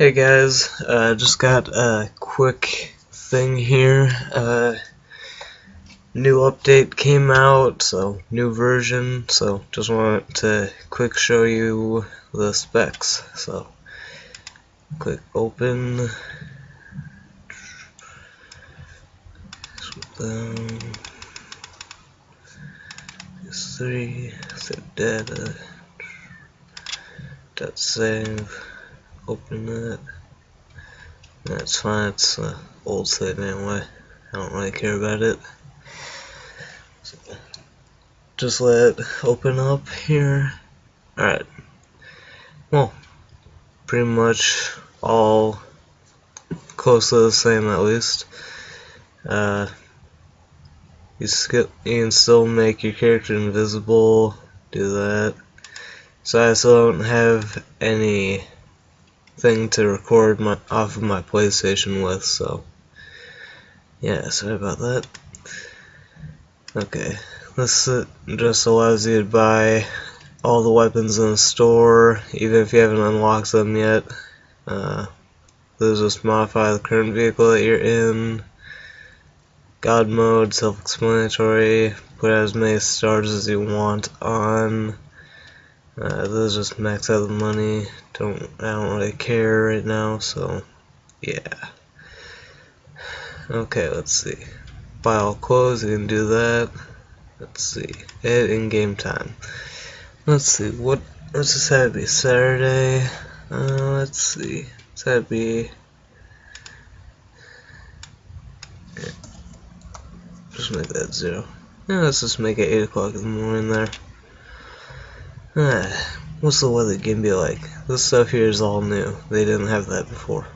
Hey guys, uh, just got a quick thing here. Uh, new update came out, so new version. So just want to quick show you the specs. So click open. Three set data. Dot save open it. That's fine, it's an old save anyway. I don't really care about it. So, just let it open up here. Alright. Well, pretty much all close to the same at least. Uh, you, skip, you can still make your character invisible, do that. So I still don't have any thing to record my off of my PlayStation with, so yeah, sorry about that. Okay, this just allows you to buy all the weapons in the store, even if you haven't unlocked them yet. Uh, those just modify the current vehicle that you're in. God mode, self-explanatory, put as many stars as you want on. Uh, those just max out the money. Don't I don't really care right now, so yeah. Okay, let's see. All clothes, you can do that. Let's see. Edit in game time. Let's see, what let's just have it be Saturday. Uh, let's see. Let's have it be just make that zero. Yeah, let's just make it 8 o'clock in the morning there. what's the weather gonna be like? This stuff here is all new. They didn't have that before.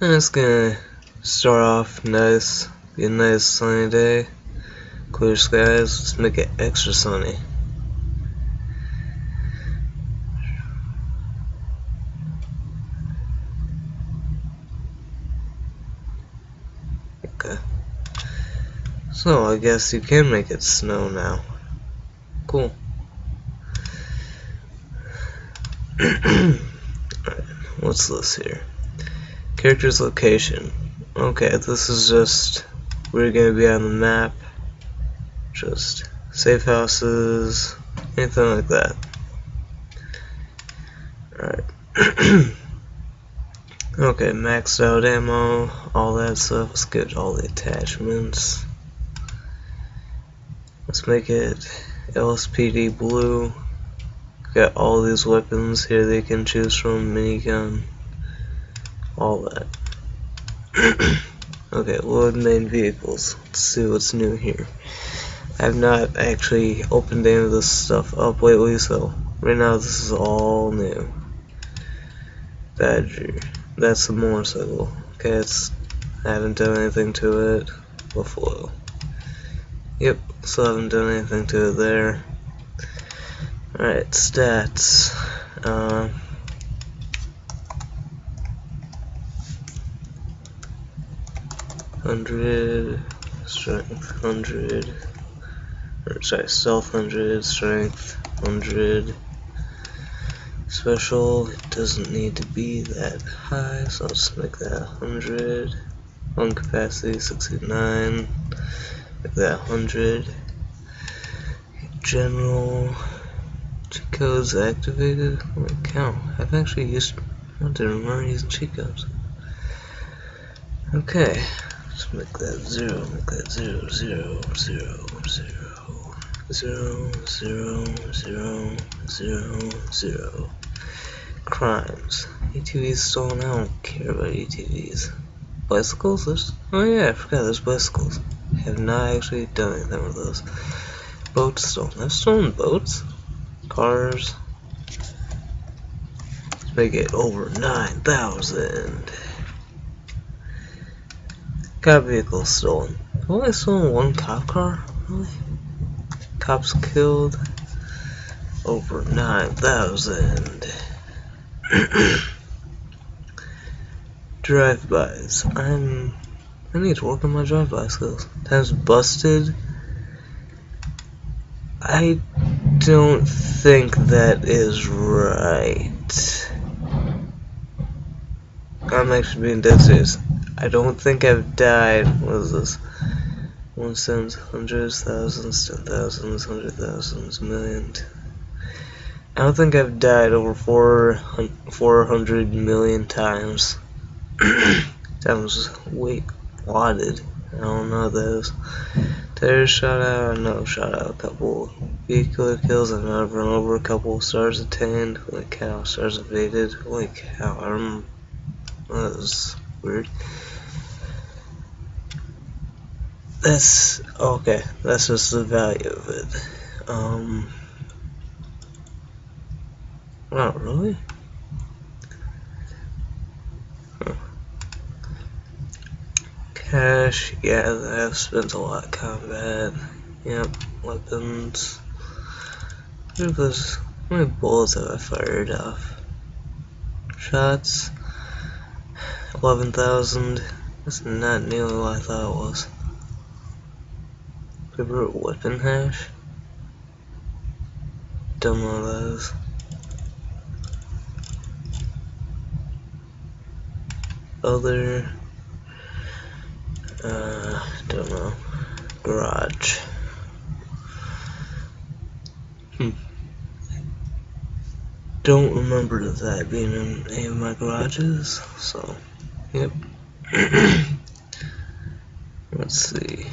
And it's gonna start off nice, be a nice sunny day, clear skies. Let's make it extra sunny. Okay. So I guess you can make it snow now. Cool. what's this here? Character's location. Okay, this is just we're gonna be on the map. Just safe houses, anything like that. Alright. okay, maxed out ammo, all that stuff. Let's get all the attachments. Let's make it LSPD blue. Got all these weapons here they can choose from, minigun, all that. okay, load main vehicles. Let's see what's new here. I've not actually opened any of this stuff up lately, so right now this is all new. Badger. That's the motorcycle. Okay, it's I haven't done anything to it. Buffalo. Yep, still haven't done anything to it there. Alright, stats. Uh, hundred strength, hundred. Sorry, self hundred, strength hundred. Special, it doesn't need to be that high, so I'll just make that 100. Lung capacity 69, make that 100. General, cheat codes activated. Holy cow! I've actually used. I didn't remember using cheat codes. Okay, let's make that zero. Make that zero, zero, zero, zero, zero, zero, zero, zero, zero. Crimes. ATVs stolen. I don't care about ATVs. Bicycles? There's, oh yeah, I forgot there's bicycles. I have not actually done anything with those. Boats stolen. I've stolen boats cars. Let's make it over 9,000. Cop vehicle stolen. Only stolen one cop car? Really? Cops killed. Over 9,000. Drive-bys. I'm... I need to work on my drive-by skills. Times busted. I don't think that is right. I'm actually being dead serious. I don't think I've died. What is this? One cents, hundreds, thousands, ten thousands, hundred thousands, million. I don't think I've died over four four hundred million times. that times wait wadded. I don't know those. Terror shot out, no shot out a couple vehicular kills, I've not run over a couple stars of attained, holy cow, stars evaded, holy cow, I'm that was weird. That's okay, that's just the value of it. Um Not really? Cash, yeah, I've spent a lot of combat. Yep, weapons. Those many bullets have I fired off? Shots. Eleven thousand. That's not nearly what I thought it was. Favorite weapon hash? Don't know is. Other uh, don't know. Garage. Don't remember that being in any of my garages, so, yep. Let's see.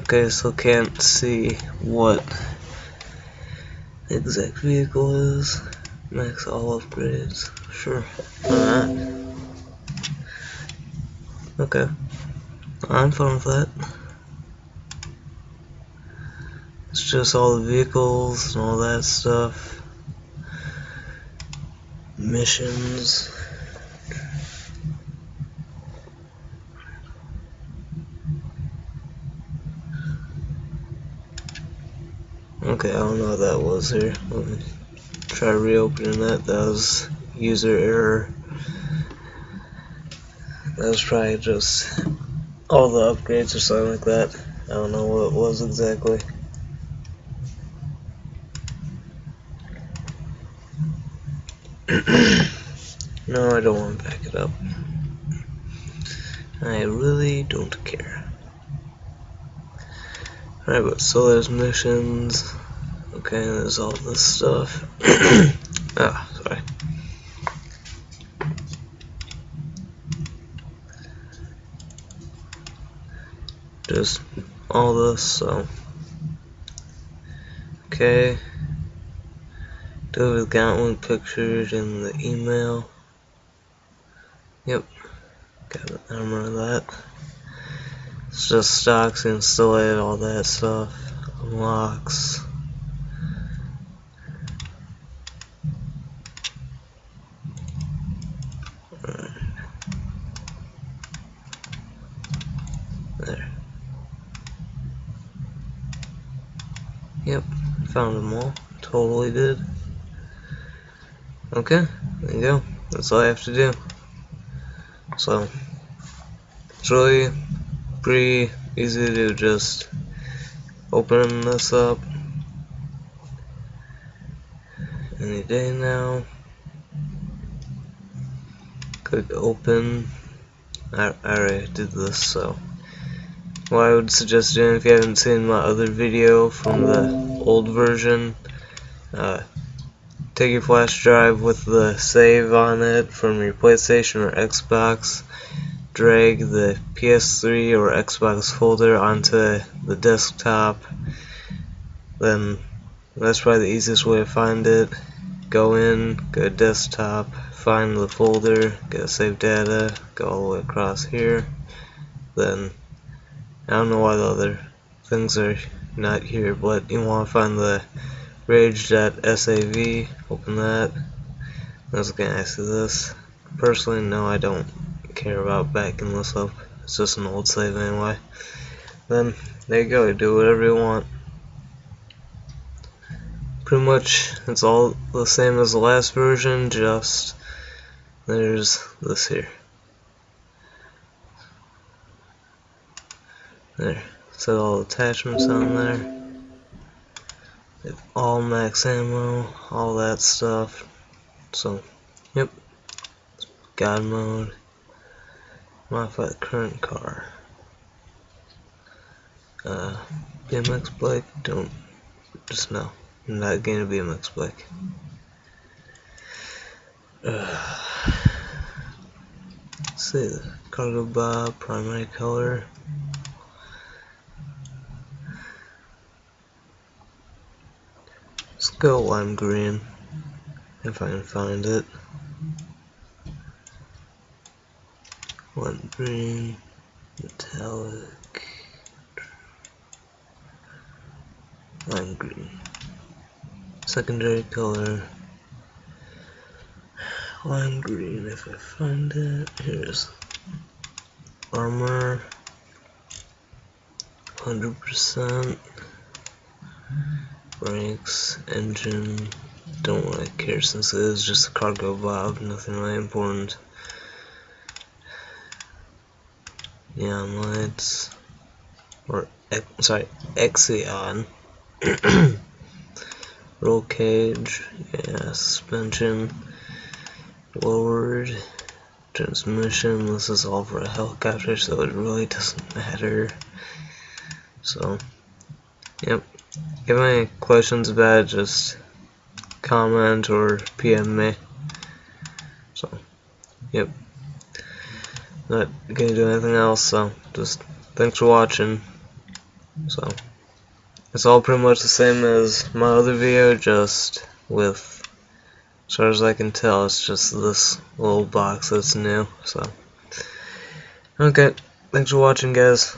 Okay, so can't see what the exact vehicle is. Max all upgrades. Sure. Alright. Okay. I'm fine with that. It's just all the vehicles and all that stuff. Missions. Okay, I don't know what that was here. Let me try reopening that. That was user error. That was probably just all the upgrades or something like that. I don't know what it was exactly. no, I don't want to back it up. I really don't care. Alright, but so there's missions. Okay, there's all this stuff. ah, sorry. just all this so okay David Gauntlet pictures in the email. Yep. Got it. I remember that. It's just stocks installed all that stuff. Unlocks Yep, found them all. Totally did. Okay, there you go. That's all I have to do. So, it's really pretty easy to just open this up any day now. Click open. I, I already did this, so what I would suggest doing if you haven't seen my other video from the old version uh, take your flash drive with the save on it from your PlayStation or Xbox drag the PS3 or Xbox folder onto the desktop then that's probably the easiest way to find it. Go in, go to desktop find the folder, go save data go all the way across here. Then I don't know why the other things are not here, but you want to find the rage.sav, open that. I was to ask you this. Personally, no, I don't care about backing this up. It's just an old save anyway. Then, there you go, do whatever you want. Pretty much, it's all the same as the last version, just there's this here. There. Set all attachments on there. All max ammo, all that stuff. So, yep. God mode, modify the current car. Uh, BMX bike, don't, just no, I'm not getting a BMX bike. Uh, see, the Cargobob, primary color. Let's go lime green, if I can find it. Lime green, metallic, lime green. Secondary color, lime green if I find it. Here's armor, 100%, brakes, engine, don't really care since it is just a Cargobob, nothing really important. Neon lights, or, sorry, Xenon. Roll cage, yeah, suspension, lowered, transmission, this is all for a helicopter so it really doesn't matter. So, yep, if you have any questions about it, just comment or PM me. So, yep. Not gonna do anything else, so just thanks for watching. So, it's all pretty much the same as my other video, just with, as far as I can tell, it's just this little box that's new, so. Okay, thanks for watching guys.